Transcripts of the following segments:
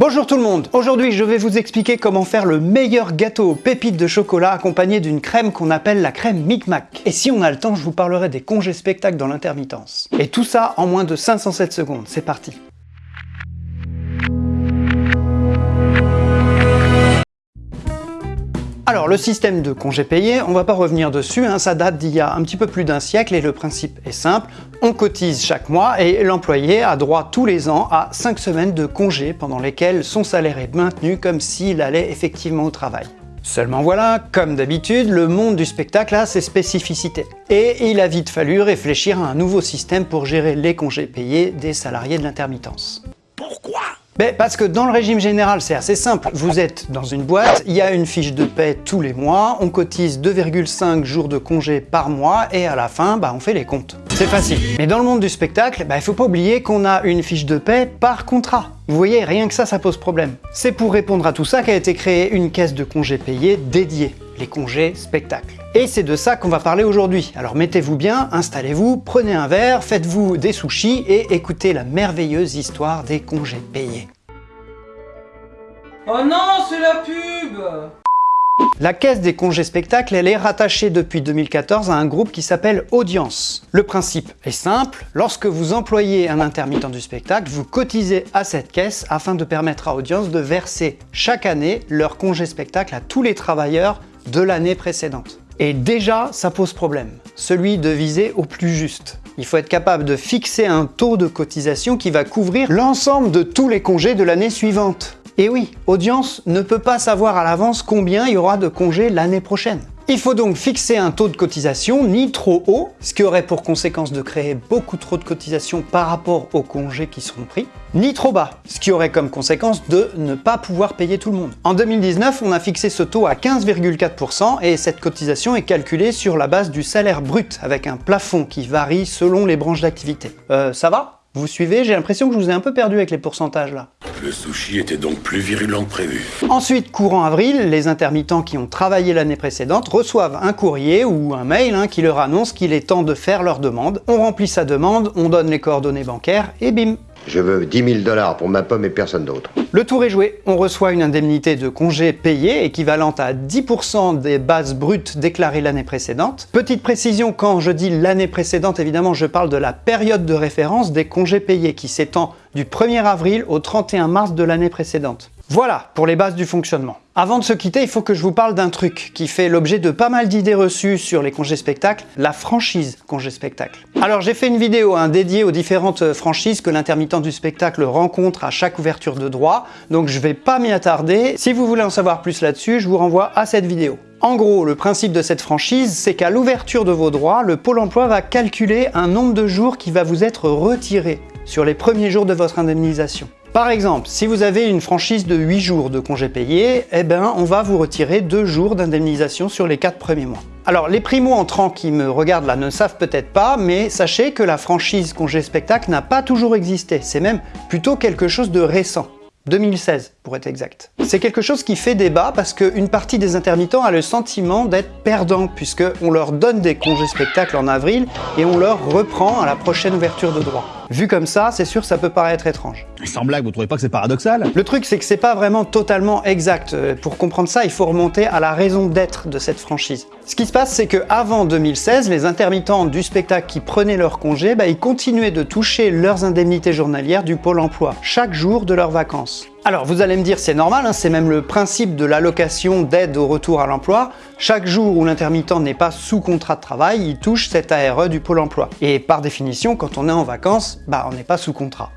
Bonjour tout le monde Aujourd'hui je vais vous expliquer comment faire le meilleur gâteau aux pépites de chocolat accompagné d'une crème qu'on appelle la crème Micmac. Et si on a le temps, je vous parlerai des congés spectacles dans l'intermittence. Et tout ça en moins de 507 secondes, c'est parti Le système de congés payés, on va pas revenir dessus, hein, ça date d'il y a un petit peu plus d'un siècle et le principe est simple, on cotise chaque mois et l'employé a droit tous les ans à 5 semaines de congés pendant lesquels son salaire est maintenu comme s'il allait effectivement au travail. Seulement voilà, comme d'habitude, le monde du spectacle a ses spécificités. Et il a vite fallu réfléchir à un nouveau système pour gérer les congés payés des salariés de l'intermittence. Ben, parce que dans le régime général, c'est assez simple. Vous êtes dans une boîte, il y a une fiche de paie tous les mois, on cotise 2,5 jours de congé par mois et à la fin, bah, on fait les comptes. C'est facile. Mais dans le monde du spectacle, bah, il faut pas oublier qu'on a une fiche de paie par contrat. Vous voyez, rien que ça, ça pose problème. C'est pour répondre à tout ça qu'a été créée une caisse de congés payés dédiée, les congés spectacles. Et c'est de ça qu'on va parler aujourd'hui. Alors mettez-vous bien, installez-vous, prenez un verre, faites-vous des sushis et écoutez la merveilleuse histoire des congés payés. Oh non, c'est la pub la caisse des congés spectacles, elle est rattachée depuis 2014 à un groupe qui s'appelle Audience. Le principe est simple, lorsque vous employez un intermittent du spectacle, vous cotisez à cette caisse afin de permettre à Audience de verser chaque année leur congé spectacle à tous les travailleurs de l'année précédente. Et déjà, ça pose problème, celui de viser au plus juste. Il faut être capable de fixer un taux de cotisation qui va couvrir l'ensemble de tous les congés de l'année suivante. Et oui, Audience ne peut pas savoir à l'avance combien il y aura de congés l'année prochaine. Il faut donc fixer un taux de cotisation ni trop haut, ce qui aurait pour conséquence de créer beaucoup trop de cotisations par rapport aux congés qui seront pris, ni trop bas, ce qui aurait comme conséquence de ne pas pouvoir payer tout le monde. En 2019, on a fixé ce taux à 15,4% et cette cotisation est calculée sur la base du salaire brut, avec un plafond qui varie selon les branches d'activité. Euh, ça va? Vous suivez? J'ai l'impression que je vous ai un peu perdu avec les pourcentages là. Le sushi était donc plus virulent que prévu. Ensuite, courant avril, les intermittents qui ont travaillé l'année précédente reçoivent un courrier ou un mail hein, qui leur annonce qu'il est temps de faire leur demande. On remplit sa demande, on donne les coordonnées bancaires et bim Je veux 10 000 dollars pour ma pomme et personne d'autre. Le tour est joué, on reçoit une indemnité de congé payée équivalente à 10% des bases brutes déclarées l'année précédente. Petite précision, quand je dis l'année précédente, évidemment je parle de la période de référence des congés payés qui s'étend du 1er avril au 31 mars de l'année précédente. Voilà pour les bases du fonctionnement. Avant de se quitter, il faut que je vous parle d'un truc qui fait l'objet de pas mal d'idées reçues sur les congés spectacles, la franchise congé spectacle. Alors j'ai fait une vidéo hein, dédiée aux différentes franchises que l'intermittent du spectacle rencontre à chaque ouverture de droit, donc je vais pas m'y attarder. Si vous voulez en savoir plus là-dessus, je vous renvoie à cette vidéo. En gros, le principe de cette franchise, c'est qu'à l'ouverture de vos droits, le Pôle emploi va calculer un nombre de jours qui va vous être retiré sur les premiers jours de votre indemnisation. Par exemple, si vous avez une franchise de 8 jours de congés payés, eh ben, on va vous retirer 2 jours d'indemnisation sur les 4 premiers mois. Alors, les primo-entrants qui me regardent là ne savent peut-être pas, mais sachez que la franchise congé spectacle n'a pas toujours existé. C'est même plutôt quelque chose de récent. 2016 pour être exact. C'est quelque chose qui fait débat parce qu'une partie des intermittents a le sentiment d'être perdants puisqu'on leur donne des congés spectacles en avril et on leur reprend à la prochaine ouverture de droit. Vu comme ça, c'est sûr ça peut paraître étrange. Sans blague, vous trouvez pas que c'est paradoxal? Le truc c'est que c'est pas vraiment totalement exact. Euh, pour comprendre ça, il faut remonter à la raison d'être de cette franchise. Ce qui se passe, c'est que avant 2016, les intermittents du spectacle qui prenaient leur congé, bah, ils continuaient de toucher leurs indemnités journalières du Pôle emploi, chaque jour de leurs vacances. Alors vous allez me dire c'est normal, hein, c'est même le principe de l'allocation d'aide au retour à l'emploi. Chaque jour où l'intermittent n'est pas sous contrat de travail, il touche cette ARE du Pôle emploi. Et par définition, quand on est en vacances, bah on n'est pas sous contrat.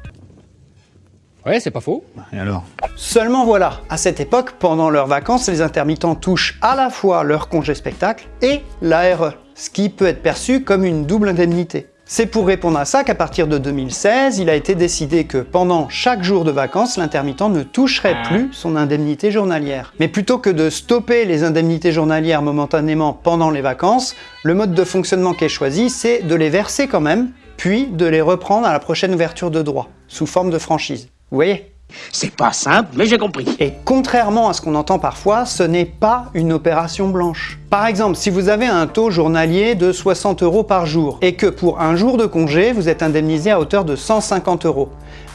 Ouais, c'est pas faux. Et alors? Seulement voilà, à cette époque, pendant leurs vacances, les intermittents touchent à la fois leur congé spectacle et l'ARE, ce qui peut être perçu comme une double indemnité. C'est pour répondre à ça qu'à partir de 2016, il a été décidé que pendant chaque jour de vacances, l'intermittent ne toucherait plus son indemnité journalière. Mais plutôt que de stopper les indemnités journalières momentanément pendant les vacances, le mode de fonctionnement qui est choisi, c'est de les verser quand même, puis de les reprendre à la prochaine ouverture de droit, sous forme de franchise. Vous voyez? C'est pas simple, mais j'ai compris. Et contrairement à ce qu'on entend parfois, ce n'est pas une opération blanche. Par exemple, si vous avez un taux journalier de 60 euros par jour et que pour un jour de congé, vous êtes indemnisé à hauteur de 150 euros,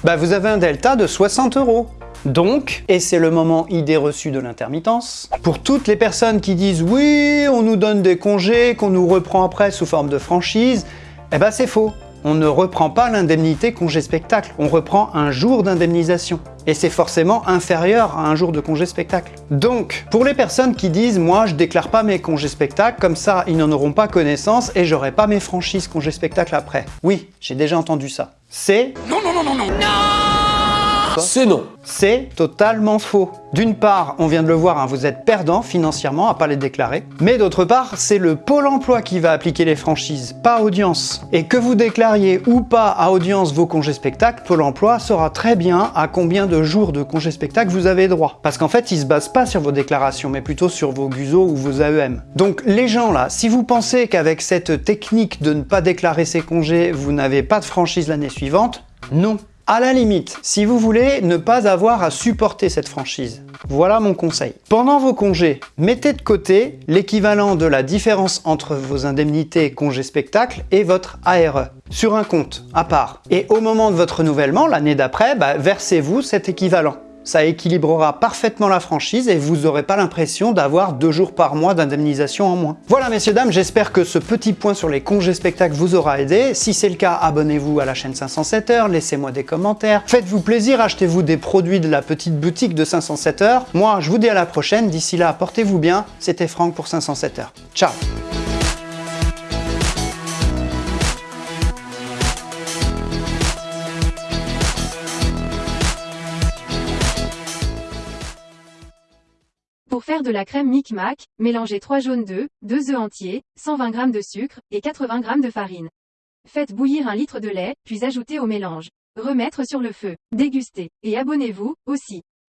bah vous avez un delta de 60 euros. Donc, et c'est le moment idée reçue de l'intermittence, pour toutes les personnes qui disent « oui, on nous donne des congés, qu'on nous reprend après sous forme de franchise », eh ben c'est faux on ne reprend pas l'indemnité congé spectacle, on reprend un jour d'indemnisation. Et c'est forcément inférieur à un jour de congé spectacle. Donc, pour les personnes qui disent « moi je déclare pas mes congés spectacles, comme ça ils n'en auront pas connaissance et j'aurai pas mes franchises congé spectacle après ». Oui, j'ai déjà entendu ça. C'est... Non, non, non, non, non C'est non c'est totalement faux. D'une part, on vient de le voir, hein, vous êtes perdant financièrement à pas les déclarer. Mais d'autre part, c'est le Pôle emploi qui va appliquer les franchises, pas Audience. Et que vous déclariez ou pas à Audience vos congés spectacles, Pôle emploi saura très bien à combien de jours de congés spectacles vous avez droit. Parce qu'en fait, il se base pas sur vos déclarations, mais plutôt sur vos GUSO ou vos AEM. Donc les gens là, si vous pensez qu'avec cette technique de ne pas déclarer ses congés, vous n'avez pas de franchise l'année suivante, non. À la limite, si vous voulez ne pas avoir à supporter cette franchise, voilà mon conseil. Pendant vos congés, mettez de côté l'équivalent de la différence entre vos indemnités congés spectacle et votre ARE sur un compte à part. Et au moment de votre renouvellement, l'année d'après, bah, versez-vous cet équivalent ça équilibrera parfaitement la franchise et vous n'aurez pas l'impression d'avoir deux jours par mois d'indemnisation en moins. Voilà messieurs dames, j'espère que ce petit point sur les congés spectacles vous aura aidé. Si c'est le cas, abonnez-vous à la chaîne 507 heures, laissez-moi des commentaires, faites-vous plaisir, achetez-vous des produits de la petite boutique de 507 heures. Moi, je vous dis à la prochaine, d'ici là, portez-vous bien, c'était Franck pour 507 heures. Ciao Pour faire de la crème Micmac, mélangez 3 jaunes d'œufs, 2 œufs entiers, 120 g de sucre et 80 g de farine. Faites bouillir un litre de lait, puis ajoutez au mélange. Remettre sur le feu. Dégustez. Et abonnez-vous, aussi.